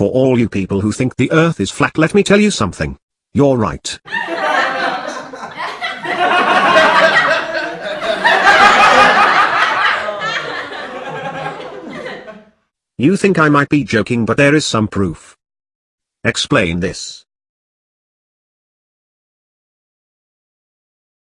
For all you people who think the earth is flat let me tell you something. You're right. You think I might be joking but there is some proof. Explain this.